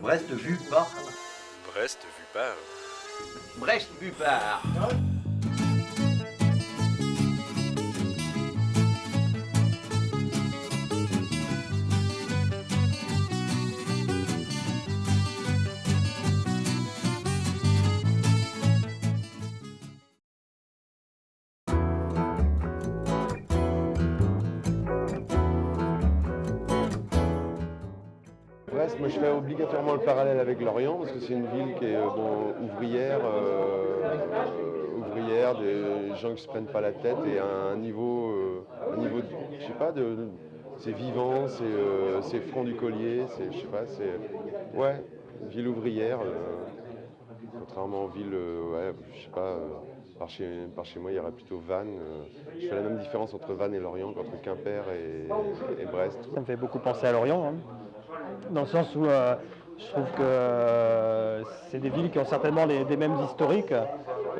Brest vu par. Brest vu par. Brest vu par. Moi je fais obligatoirement le parallèle avec Lorient parce que c'est une ville qui est euh, bon, ouvrière, euh, euh, ouvrière, des gens qui se prennent pas la tête et à un niveau, niveau, de- je sais pas, de, c'est vivant, c'est front du collier, c'est, je sais pas, c'est, ouais, ville ouvrière, contrairement aux villes, je sais pas. par chez, par chez moi, il y aurait plutôt Vannes. je fais la même différence entre Vannes et Lorient qu'entre Quimper et, et Brest. Ça me fait beaucoup penser à Lorient, hein. Dans le sens où euh, je trouve que euh, c'est des villes qui ont certainement les- des mêmes historiques,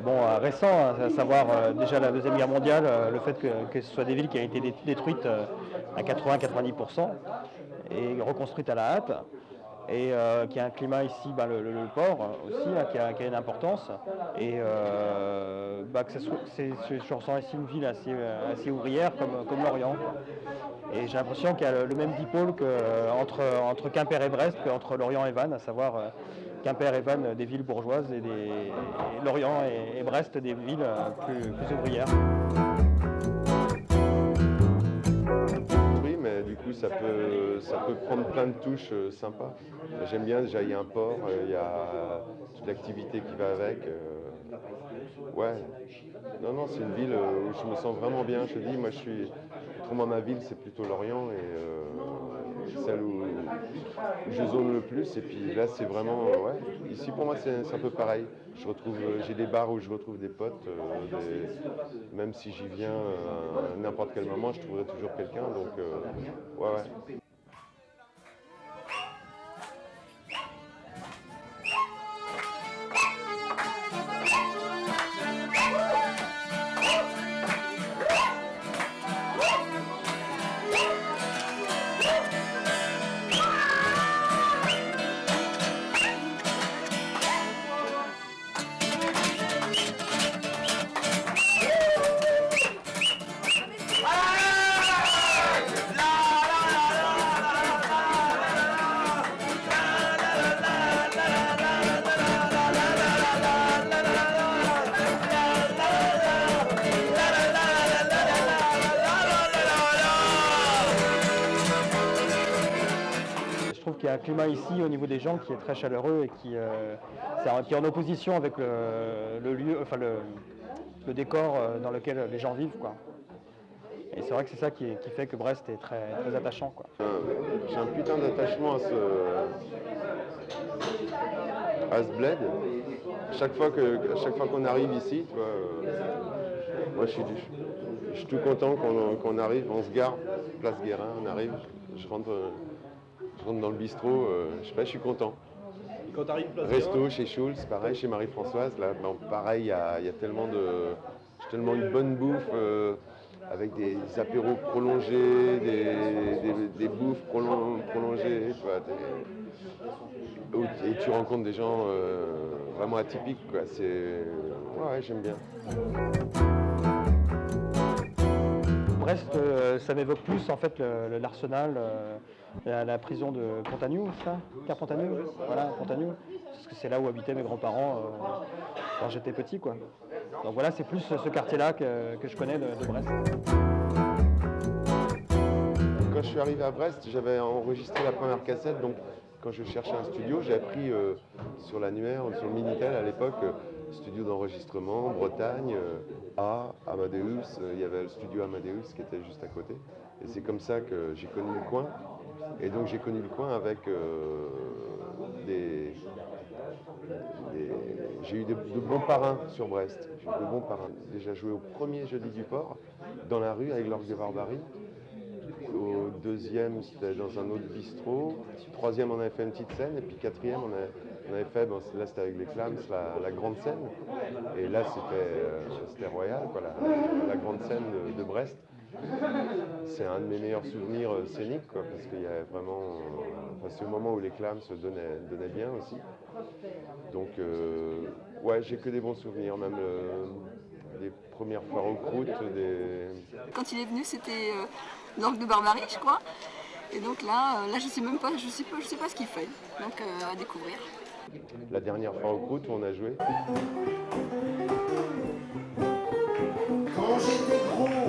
bon, euh, récents, hein, à savoir déjà la Deuxième Guerre mondiale, le fait que, que ce soit des villes qui ont été dé- détruites à 80-90% et reconstruites à la hâte. Et euh, qui a un climat ici, bah, le, port aussi, hein, qui, a, une importance. Et euh, bah, que c'est- je, ressens ici une ville assez, euh, ouvrière comme, Lorient. Et j'ai l'impression qu'il y a le, même dipôle euh, entre, Quimper et Brest qu'entre Lorient et Vannes, à savoir Quimper et Vannes des villes bourgeoises et, Lorient et, Brest des villes plus ouvrières. Du coup, ça peut, ça peut prendre plein de touches euh, sympas. J'aime bien, déjà, il y a un port, euh, il y a toute l'activité qui va avec. euh, ouais. Non, non, c'est une ville où je me sens vraiment bien. Je dis, moi, je suis. Autrement, ma ville, c'est plutôt Lorient celle où, je zone le plus. Et puis là, c'est vraiment. euh, ouais. Ici, pour moi, c'est un peu pareil. Je retrouve, euh, j'ai des bars où je retrouve des potes. euh, même si j'y viens euh, à n'importe quel moment, je trouverai toujours quelqu'un. Donc, euh, ouais. Qu'il y a un climat ici au niveau des gens qui est très chaleureux et qui, euh, qui est en opposition avec le, lieu, enfin le, décor euh, dans lequel les gens vivent. Quoi. Et c'est vrai que c'est ça qui, fait que Brest est très, très attachant. Euh, J'ai un putain d'attachement à ce, à ce bled. Chaque fois qu'on arrive ici, moi je suis, je suis tout content qu'on arrive, on se gare, place Guérin, on arrive, je rentre, je rentre dans le bistrot, euh, je sais pas, je suis content. Quand t'arrives place Resto chez Schulz, pareil, chez Marie-Françoise, là, bon, pareil, il y a, il y a tellement de, tellement une bonne bouffe, euh, avec des apéros prolongés, des, des, des bouffes prolon- prolongées, tu vois, des- où- et tu rencontres des gens euh, vraiment atypiques, quoi. C'est, ouais, j'aime bien. Brest, euh, ça m'évoque plus en fait l'arsenal, euh, la, prison de Pontagnou, ça? Voilà, Pontagnou. Parce que c'est là où habitaient mes grands-parents euh, quand j'étais petit, quoi. Donc voilà, c'est plus ce quartier-là que, que je connais de, de Brest. Quand je suis arrivé à Brest, j'avais enregistré la première cassette, donc quand je cherchais un studio, j'ai appris euh, sur l'annuaire, sur le Minitel à l'époque, euh, studio d'enregistrement, Bretagne, euh, A, Amadeus, il y avait le studio Amadeus qui était juste à côté. Et c'est comme ça que j'ai connu le coin. Et donc j'ai connu le coin avec des, J'ai eu de, bons parrains sur Brest. J'ai eu de bons parrains. Déjà joué au premier jeudi du port, dans la rue avec l'orgue de Barbarie deuxième, c'était dans un autre bistrot. Troisième, on avait fait une petite scène. Et puis quatrième, on avait, on avait fait, bon, là c'était avec les Clams, la, la, grande scène. Et là, c'était euh, royal, quoi, la, grande scène de, Brest. C'est un de mes meilleurs souvenirs euh, scéniques, parce qu'il y a vraiment. Euh, enfin, ce moment où les clams se donnaient, bien aussi. Donc. Ouais, j'ai que des bons souvenirs, même euh, les premières fois en croûte. Des... Quand il est venu, c'était euh, l'angle de Barbarie, je crois. Et donc là, euh, là je sais même pas, je sais pas, je sais pas ce qu'il fait. Donc à découvrir. La dernière fois en croûte, on a joué. Quand j'étais gros.